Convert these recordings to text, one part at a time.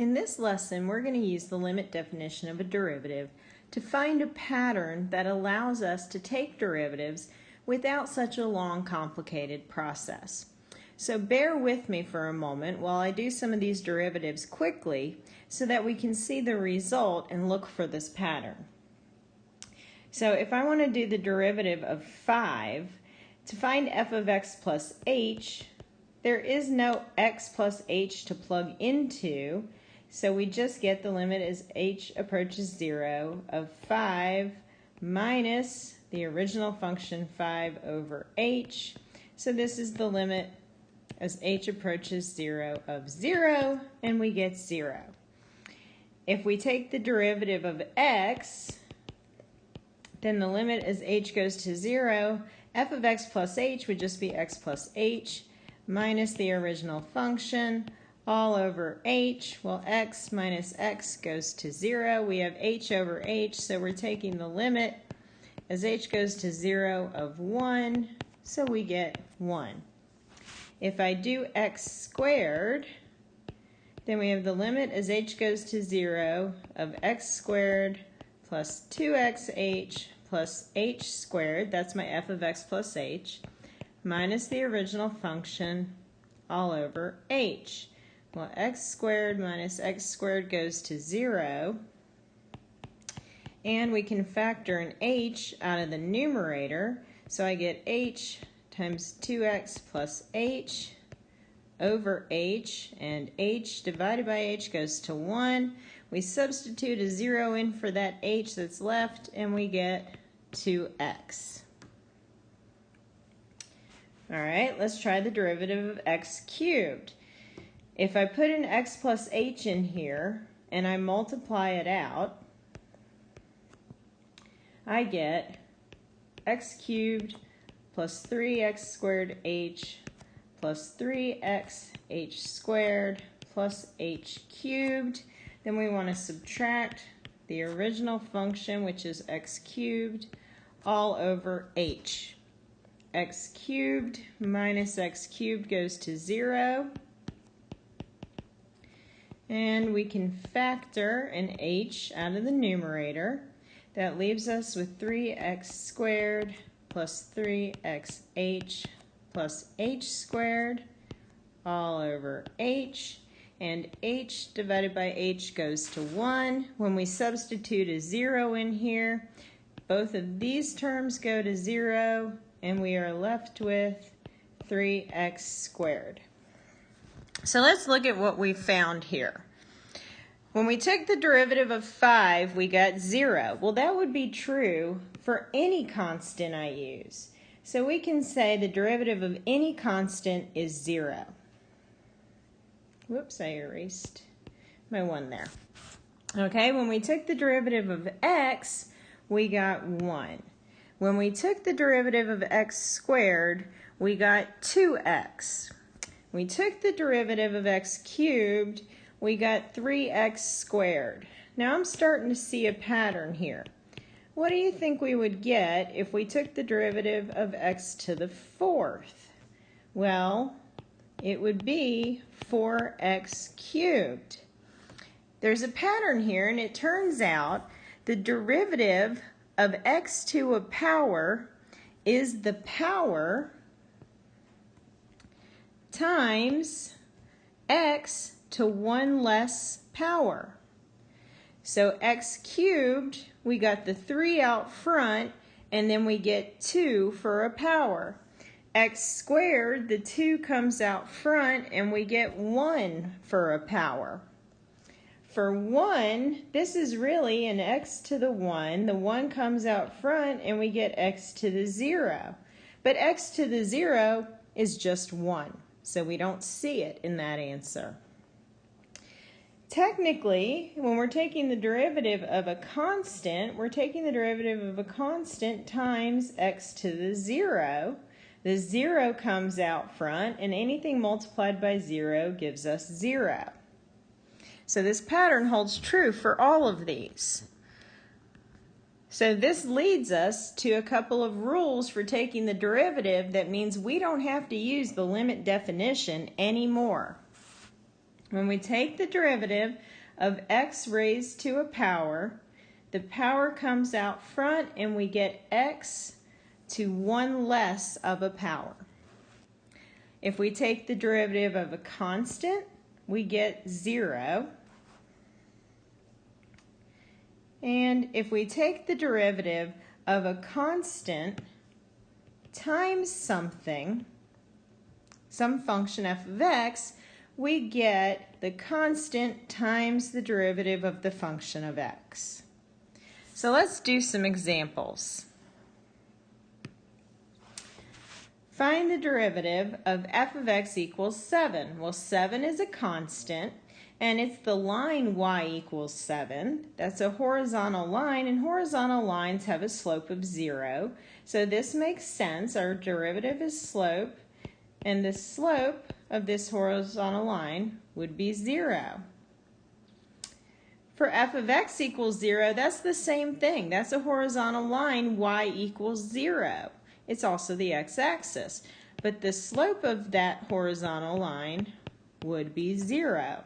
In this lesson, we're going to use the limit definition of a derivative to find a pattern that allows us to take derivatives without such a long, complicated process. So bear with me for a moment while I do some of these derivatives quickly so that we can see the result and look for this pattern. So if I want to do the derivative of 5, to find f of x plus h, there is no x plus h to plug into, so we just get the limit as h approaches 0 of 5 minus the original function 5 over h. So this is the limit as h approaches 0 of 0, and we get 0. If we take the derivative of x, then the limit as h goes to 0, f of x plus h would just be x plus h minus the original function all over h. Well, x minus x goes to 0. We have h over h, so we're taking the limit as h goes to 0 of 1, so we get 1. If I do x squared, then we have the limit as h goes to 0 of x squared plus 2xh plus h squared, that's my f of x plus h, minus the original function all over h. Well, x squared minus x squared goes to 0. And we can factor an h out of the numerator. So I get h times 2x plus h over h. And h divided by h goes to 1. We substitute a 0 in for that h that's left, and we get 2x. All right, let's try the derivative of x cubed. If I put an x plus h in here and I multiply it out, I get x cubed plus 3x squared h plus 3x h squared plus h cubed. Then we want to subtract the original function, which is x cubed, all over h. x cubed minus x cubed goes to 0. And we can factor an h out of the numerator. That leaves us with 3x squared plus 3xh plus h squared all over h. And h divided by h goes to 1. When we substitute a 0 in here, both of these terms go to 0, and we are left with 3x squared. So let's look at what we found here. When we took the derivative of 5, we got 0. Well, that would be true for any constant I use. So we can say the derivative of any constant is 0. Whoops, I erased my 1 there. Okay, when we took the derivative of x, we got 1. When we took the derivative of x squared, we got 2x. We took the derivative of x cubed, we got 3x squared. Now I'm starting to see a pattern here. What do you think we would get if we took the derivative of x to the fourth? Well, it would be 4x cubed. There's a pattern here, and it turns out the derivative of x to a power is the power times x to one less power. So x cubed, we got the 3 out front, and then we get 2 for a power. x squared, the 2 comes out front, and we get 1 for a power. For 1, this is really an x to the 1. The 1 comes out front, and we get x to the 0. But x to the 0 is just 1, so we don't see it in that answer. Technically, when we're taking the derivative of a constant, we're taking the derivative of a constant times x to the 0. The 0 comes out front, and anything multiplied by 0 gives us 0. So this pattern holds true for all of these. So this leads us to a couple of rules for taking the derivative that means we don't have to use the limit definition anymore. When we take the derivative of x raised to a power, the power comes out front and we get x to one less of a power. If we take the derivative of a constant, we get zero. And if we take the derivative of a constant times something, some function f of x, we get the constant times the derivative of the function of x. So let's do some examples. Find the derivative of f of x equals 7. Well, 7 is a constant, and it's the line y equals 7. That's a horizontal line, and horizontal lines have a slope of 0. So this makes sense. Our derivative is slope, and the slope of this horizontal line would be 0. For f of x equals 0, that's the same thing. That's a horizontal line, y equals 0. It's also the x-axis. But the slope of that horizontal line would be 0.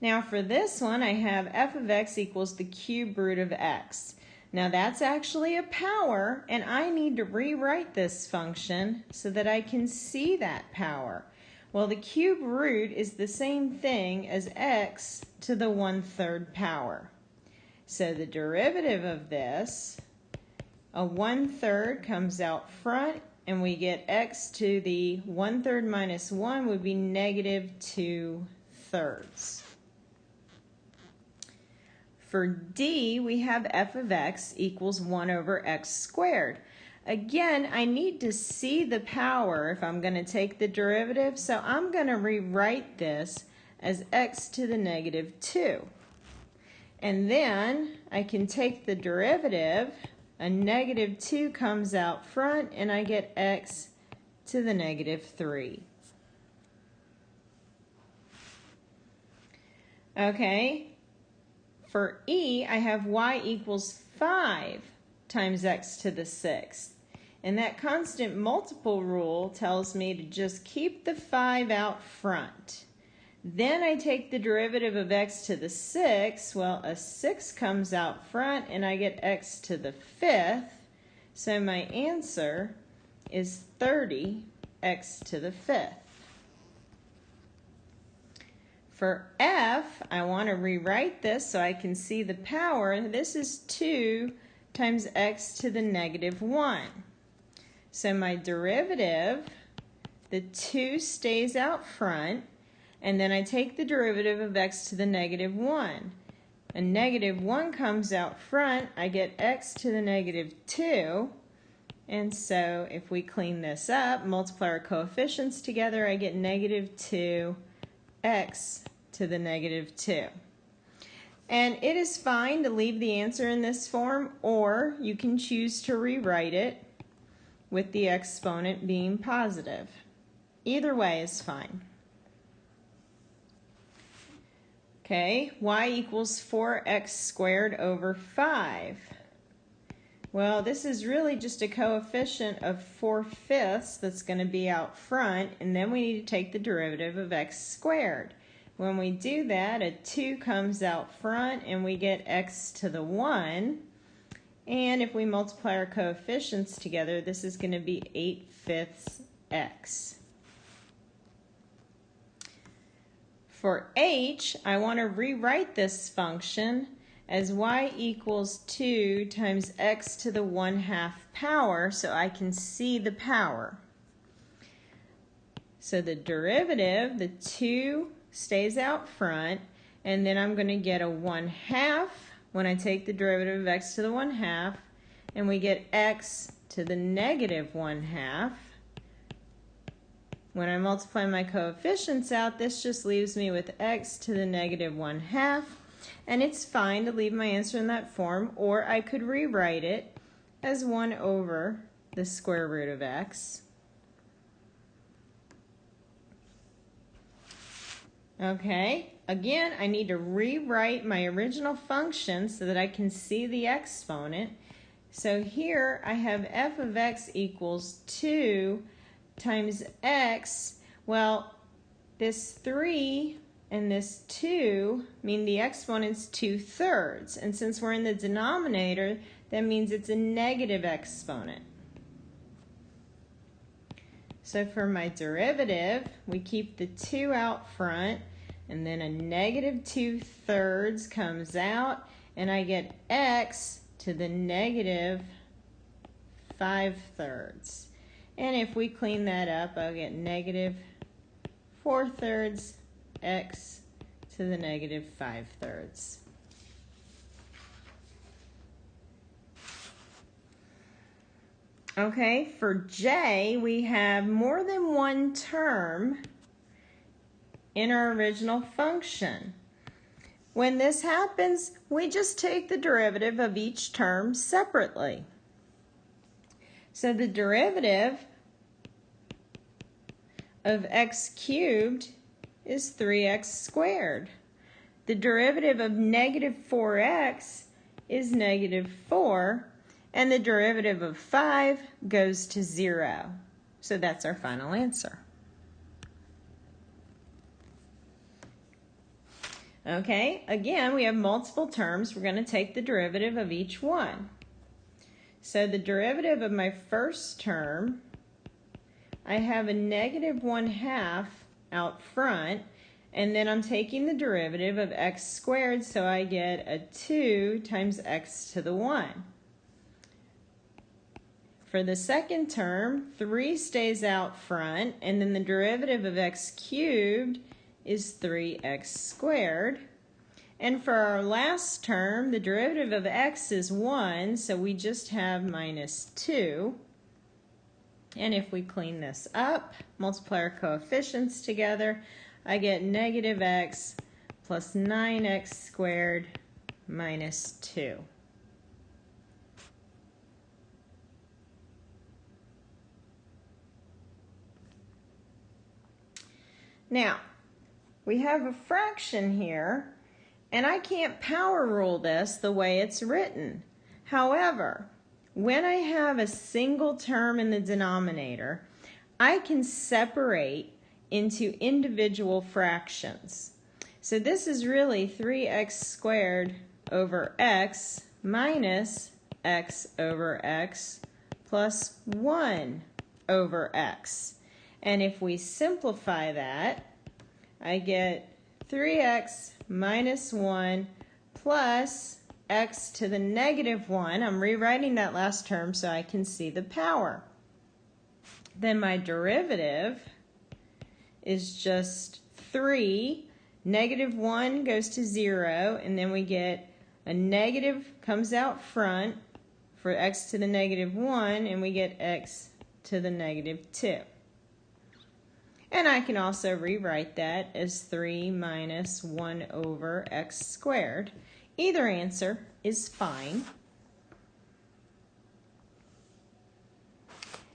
Now for this one, I have f of x equals the cube root of x. Now that's actually a power, and I need to rewrite this function so that I can see that power. Well, the cube root is the same thing as x to the one-third power. So the derivative of this a one-third comes out front, and we get x to the one-third minus 1 would be negative 2 thirds. For d, we have f of x equals 1 over x squared. Again, I need to see the power if I'm going to take the derivative, so I'm going to rewrite this as x to the negative 2. And then I can take the derivative a negative 2 comes out front and I get x to the negative 3. Okay, for e, I have y equals 5 times x to the 6th. And that constant multiple rule tells me to just keep the 5 out front. Then I take the derivative of x to the 6th. Well, a 6 comes out front and I get x to the 5th. So my answer is 30 x to the 5th. For f, I want to rewrite this so I can see the power. This is 2 times x to the negative 1. So my derivative, the 2 stays out front and then I take the derivative of x to the negative 1. A negative 1 comes out front, I get x to the negative 2, and so if we clean this up, multiply our coefficients together, I get negative 2 x to the negative 2. And it is fine to leave the answer in this form, or you can choose to rewrite it with the exponent being positive. Either way is fine. Okay, y equals 4x squared over 5. Well, this is really just a coefficient of 4 fifths that's going to be out front, and then we need to take the derivative of x squared. When we do that, a 2 comes out front, and we get x to the 1. And if we multiply our coefficients together, this is going to be 8 fifths x. For h, I want to rewrite this function as y equals 2 times x to the 1 half power so I can see the power. So the derivative, the 2 stays out front, and then I'm going to get a 1 half when I take the derivative of x to the 1 half, and we get x to the negative 1 half. When I multiply my coefficients out, this just leaves me with x to the negative 1 half. And it's fine to leave my answer in that form, or I could rewrite it as 1 over the square root of x. Okay, again, I need to rewrite my original function so that I can see the exponent. So here I have f of x equals 2 times x, well, this 3 and this 2 mean the exponent's 2 thirds. And since we're in the denominator, that means it's a negative exponent. So for my derivative, we keep the 2 out front, and then a negative 2 thirds comes out, and I get x to the negative 5 thirds. And if we clean that up, I'll get negative 4 thirds x to the negative 5 thirds. Okay, for j, we have more than one term in our original function. When this happens, we just take the derivative of each term separately. So the derivative of x cubed is 3x squared. The derivative of negative 4x is negative 4, and the derivative of 5 goes to 0. So that's our final answer. Okay, again, we have multiple terms. We're going to take the derivative of each one. So the derivative of my first term, I have a negative 1 half out front, and then I'm taking the derivative of x squared, so I get a 2 times x to the 1. For the second term, 3 stays out front, and then the derivative of x cubed is 3x squared. And for our last term, the derivative of x is 1, so we just have minus 2. And if we clean this up, multiply our coefficients together, I get negative x plus 9x squared minus 2. Now, we have a fraction here, and I can't power rule this the way it's written. However, when I have a single term in the denominator, I can separate into individual fractions. So this is really 3x squared over x minus x over x plus 1 over x. And if we simplify that, I get 3x minus 1 plus x to the negative 1. I'm rewriting that last term so I can see the power. Then my derivative is just 3. Negative 1 goes to 0, and then we get a negative comes out front for x to the negative 1, and we get x to the negative 2. And I can also rewrite that as 3 minus 1 over x squared. Either answer is fine.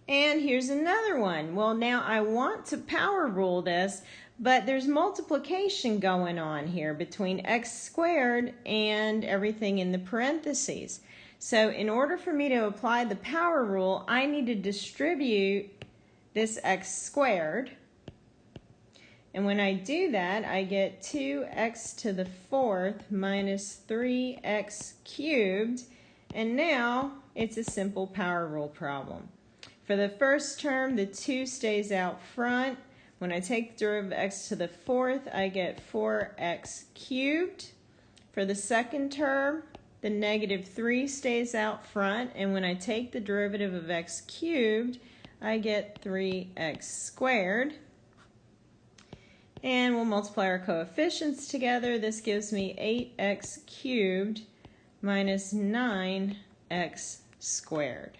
And here's another one. Well, now I want to power rule this, but there's multiplication going on here between x squared and everything in the parentheses. So in order for me to apply the power rule, I need to distribute this x squared and when I do that, I get 2x to the fourth minus 3x cubed. And now it's a simple power rule problem. For the first term, the 2 stays out front. When I take the derivative of x to the fourth, I get 4x cubed. For the second term, the negative 3 stays out front. And when I take the derivative of x cubed, I get 3x squared. And we'll multiply our coefficients together. This gives me 8x cubed minus 9x squared.